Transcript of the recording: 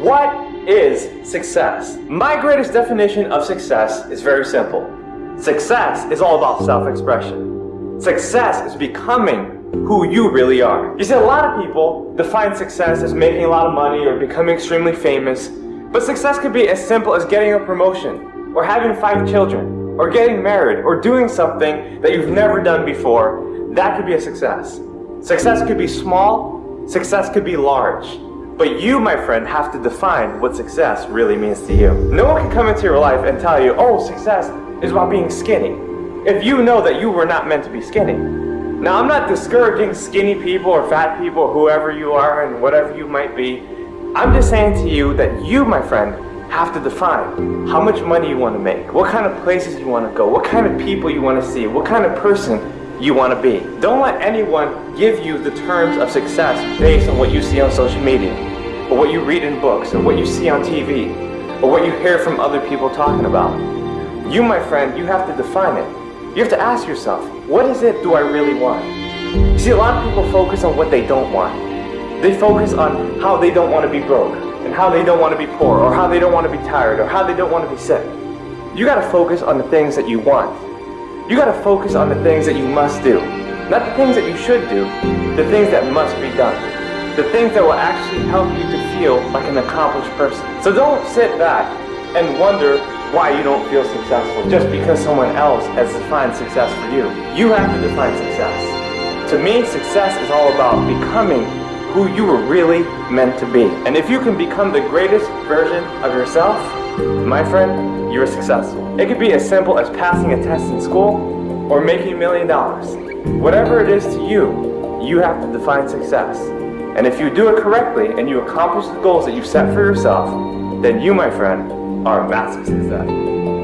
What is success? My greatest definition of success is very simple. Success is all about self-expression. Success is becoming who you really are. You see, a lot of people define success as making a lot of money or becoming extremely famous, but success could be as simple as getting a promotion, or having five children, or getting married, or doing something that you've never done before. That could be a success. Success could be small, success could be large. But you, my friend, have to define what success really means to you. No one can come into your life and tell you, oh, success is about being skinny. If you know that you were not meant to be skinny. Now, I'm not discouraging skinny people or fat people whoever you are and whatever you might be. I'm just saying to you that you, my friend, have to define how much money you want to make, what kind of places you want to go, what kind of people you want to see, what kind of person you want to be. Don't let anyone give you the terms of success based on what you see on social media or what you read in books, or what you see on TV, or what you hear from other people talking about. You, my friend, you have to define it. You have to ask yourself, what is it do I really want? You see, a lot of people focus on what they don't want. They focus on how they don't want to be broke, and how they don't want to be poor, or how they don't want to be tired, or how they don't want to be sick. You gotta focus on the things that you want. You gotta focus on the things that you must do. Not the things that you should do, the things that must be done the things that will actually help you to feel like an accomplished person. So don't sit back and wonder why you don't feel successful just because someone else has defined success for you. You have to define success. To me, success is all about becoming who you were really meant to be. And if you can become the greatest version of yourself, my friend, you're successful. It could be as simple as passing a test in school or making a million dollars. Whatever it is to you, you have to define success. And if you do it correctly and you accomplish the goals that you've set for yourself, then you, my friend, are a massive success.